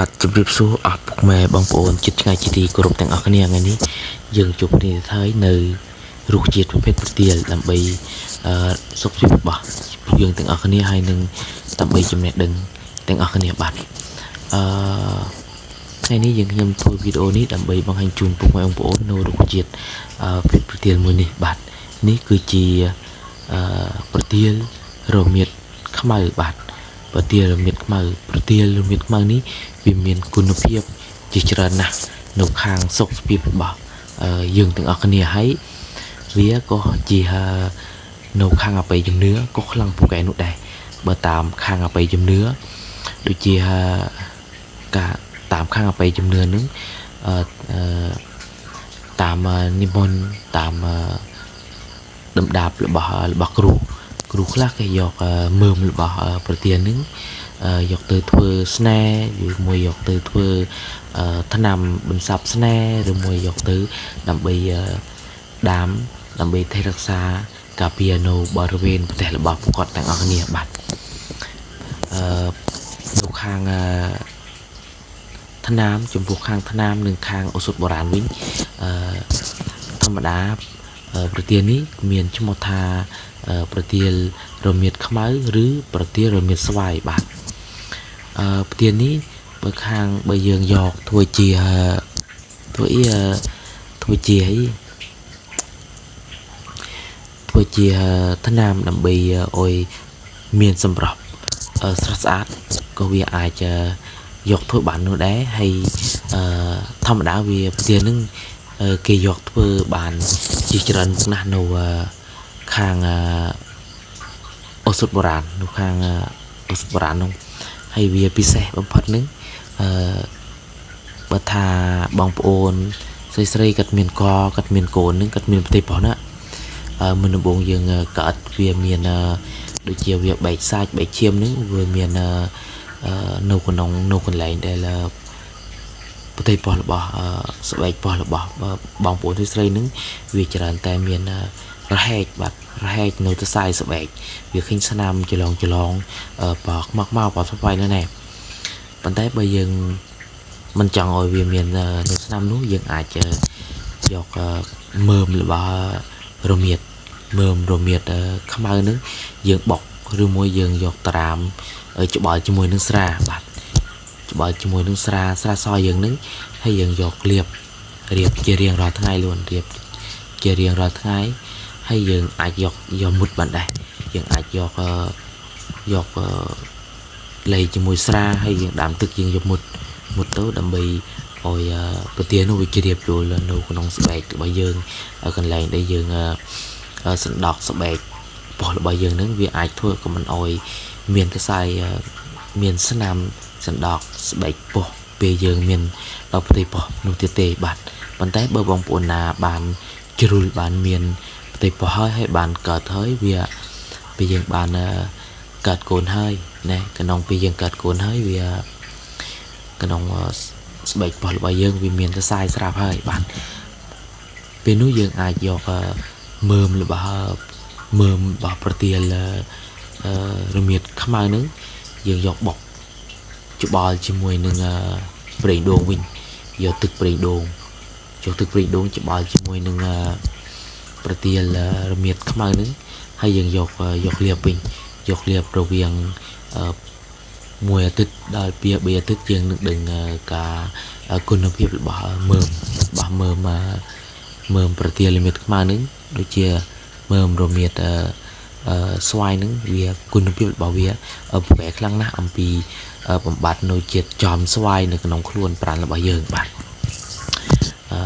បាទជម្រាបសួរអស់ពុកម៉ែបងប្អូនជិតឆ្ងាយជាទីគោរពទាំងអស់គ្នាថ្ងៃនេះយើងជួបគ្នាហើយនៅរុក្ខជាតិប្រភេទប្រទាលដើម្បីអឺសុខភាពរបស់ពួកយើងទាំងអស់គ្នាហើយនឹងដើម្បីចំណេះដឹងទាំងអស់គ្នាបាទអឺថ្ងៃនេះយើងខ្ញុំធ្វើវីដេអូនេះដើម្បីបង្ហាញជូនពុកម៉ែបងប្អូននៅរុក្ខជាតិអឺប្រភេទប្រទាលមួយនេះបាទនេះគឺជាអឺប្រទាលរមៀតខ្មៅបាទប្រទាលរមៀតខ្មៅប្រទាលរមៀតខ្មៅនេះ វាមានគុណភាពជាច្រើនណាស់នៅខាងសុខភាពរបស់យើងទាំងអស់គ្នាហើយវាក៏ជានៅខាងអបិយជំនឿក៏ខ្លាំងពូកែនោះដែរបើតាមខាងអបិយជំនឿដូចជាការតាមខាងអបិយជំនឿនឹងអឺតាមនិមន្តតាមដំដាប់របស់របស់គ្រូគ្រូខ្លះគេយកមើមរបស់ប្រទាននឹង យកទៅធ្វើស្នេហ៍ឬមួយយកទៅធ្វើថ្នាំបន្សាប់ស្នេហ៍ឬមួយយកទៅដើម្បីដាមដើម្បីថែរក្សាការពារនៅបរិវេណប្រទេសរបស់ពួកគាត់ទាំងអស់គ្នាបាទអឺនៅខាងថ្នាំចំពោះខាងថ្នាំនិងខាងឱសថបុរាណវិញអឺធម្មតាប្រទាននេះមានឈ្មោះថាប្រទាលរមៀតខ្មៅ ឬ ប្រទាលរមៀតស្វាយបាទ អឺផ្ទៀននេះបើខាងបើយើងយកធ្វើជាធ្វើអីធ្វើជាអីធ្វើជាថ្នាំដើម្បីអុយមានសម្រស់ស្រស់ស្អាតក៏វាអាចយកធ្វើបាននោះដែរហើយអឺធម្មតាវាផ្ទៀននឹងគេយកធ្វើបានជាច្រើនមុខណាស់នៅខាងអូសថបុរាណនៅខាងអូសថបុរាណនោះ ហើយវាពិសេសបំផុតនឹងអឺបើថាបងប្អូនស្រីស្រីគាត់មានកគាត់មានកូននឹងគាត់មានប្រទេសប៉ុណ្ណាអឺមុនដំបូងយើងកើតវាមានដូចជាវាបែកសាច់បែកឈាមនឹងវាមាននៅក្នុងនៅកន្លែងដែលប្រទេសប៉ុស្តិ៍របស់ស្បែកប៉ុស្តិ៍របស់បងប្អូនស្រីស្រីនឹងវាច្រើនតែមាន រហែកបាទរហែកនៅទៅសាយស្បែកវាឃើញស្នាមច្រឡងច្រឡងបោកមកមកបោកស្បែកនៅណែប៉ុន្តែបើយើងមិនចង់ឲ្យវាមាននៅស្នាមនោះយើងអាចយកមើមរបស់រមៀតមើមរមៀតខ្មៅនឹងយើងបុកឬមួយយើងយកត្រាមច្បល់ជាមួយនឹងស្រាបាទច្បល់ជាមួយនឹងស្រាស្រាសយើងនឹងហើយយើងយកលាបរៀបជារៀងរាល់ថ្ងៃ luôn រៀបជារៀងរាល់ថ្ងៃ ហើយយើងអាចយកយកមុតបានដែរយើងអាចយកយកលេជាមួយស្រាហើយយើងដាំទឹកយើងយកមុតមុតទៅដើម្បីឲ្យប្រទាននោះវាជ្រាបចូលនៅក្នុងស្បែករបស់យើងកន្លែងដែលយើងសណ្ដោកស្បែកបោះរបស់យើងនឹងវាអាចធ្វើក៏មិនអោយមានកសែមានស្នាមសណ្ដោកស្បែកពោះពេលយើងមានដល់ប្រទេសពោះនោះទៀតទេបាទប៉ុន្តែបើបងប្អូនណាបានជ្រុលបានមាន ផ្ទៃពោះហើយហើយបានកើតហើយវាពេលយើងបានកើតកូនហើយណែក្នុងពេលយើងកើតកូនហើយវាក្នុងស្បែកពោះរបស់យើងវាមានសរសៃស្រាប់ហើយបាទពេលនោះយើងអាចយកមើមរបស់មើមរបស់ប្រទាលរមៀតខ្មៅនឹងយើងយកបុកច្បល់ជាមួយនឹងប្រេងដូងវិញយកទឹកប្រេងដូងយកទឹកប្រេងដូងច្បល់ជាមួយនឹង ប្រទាលរមៀតខ្មៅនឹងហើយយើងយកយកលាបវិញយកលាបរវាងមួយអាទិត្យដល់ពី3អាទិត្យយើងនឹងដឹងការគុណភាពរបស់មើមរបស់មើមមើមប្រទាលរមៀតខ្មៅនឹងដូចជាមើមរមៀតស្វាយនឹងវាគុណភាពរបស់វាប្រែខ្លាំងណាស់អំពីបំបត្តិនៅជាតិចំស្វាយនៅក្នុងខ្លួនប្រាណរបស់យើងបាទអឺ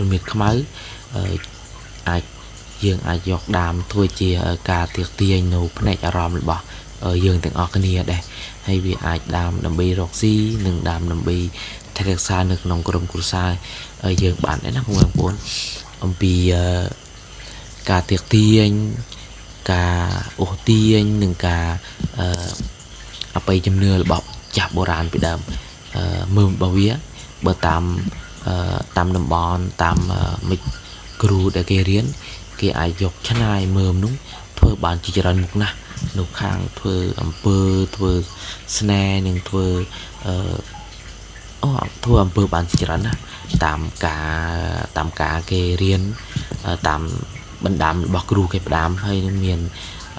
រមៀតខ្មៅ អាចយើងអាចយកដាមធ្វើជាការទៀកទាញនៅផ្នែកអារម្មណ៍របស់យើងទាំងអស់គ្នាដែរហើយវាអាចដាមដើម្បីរកស៊ីនិងដាមដើម្បីថែរក្សានៅក្នុងក្រុមគ្រួសារយើងបានដែរណាបងប្អូនអំពីការទៀកទាញការអូសទាញនិងការអបិយជំនឿរបស់ចាស់បុរាណពីដើមមើលរបស់វាបើតាមតាមតំបន់តាមមិត្ត គ្រូដែលគេរៀនគេអាចយកឆ្នៃមើមនោះធ្វើបានជាច្រើនមុខណាស់នៅខាងធ្វើអំពើធ្វើស្នេហ៍និងធ្វើអឺអូធ្វើអំពើបានជាច្រើនណាស់តាមការតាមការគេរៀនអឺតាមបណ្ដាំរបស់គ្រូគេផ្ដាំហើយនឹងមាន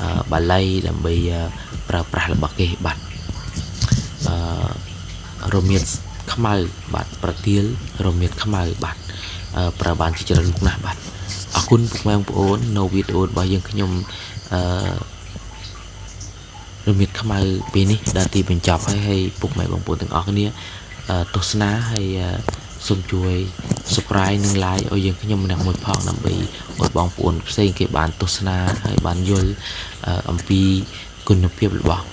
អឺបាលីដើម្បីប្រើប្រាស់របស់គេបាទអឺរមៀតខ្មៅបាទប្រទាលរមៀតខ្មៅបាទអឺ ប្រើបានជាច្រើនមុខណាស់បាទអរគុណពុកម៉ែបងប្អូននៅវីដេអូរបស់យើងខ្ញុំអឺរមៀតខ្មៅពេលនេះដល់ទីបញ្ចប់ហើយហើយពុកម៉ែបងប្អូនទាំងអស់គ្នាទស្សនាហើយសូមជួយ subscribe និង like ឲ្យយើងខ្ញុំម្នាក់មួយផងដើម្បីឲ្យបងប្អូនផ្សេងគេបានទស្សនាហើយបានយល់អំពីគុណភាពរបស់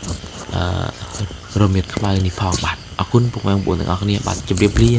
អឺរមៀតខ្មៅនេះផងបាទអរគុណពុកម៉ែបងប្អូនទាំងអស់គ្នាបាទជម្រាបលា